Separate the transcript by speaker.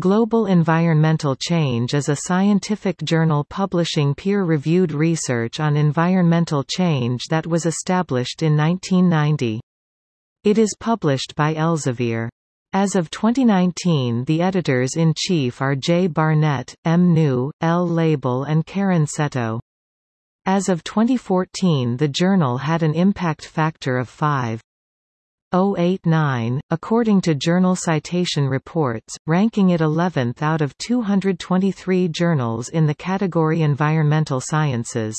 Speaker 1: Global Environmental Change is a scientific journal publishing peer-reviewed research on environmental change that was established in 1990. It is published by Elsevier. As of 2019 the editors-in-chief are J. Barnett, M. New, L. Lebel and Karen Seto. As of 2014 the journal had an impact factor of 5. 089, according to Journal Citation Reports, ranking it 11th out of 223 journals in the category Environmental Sciences.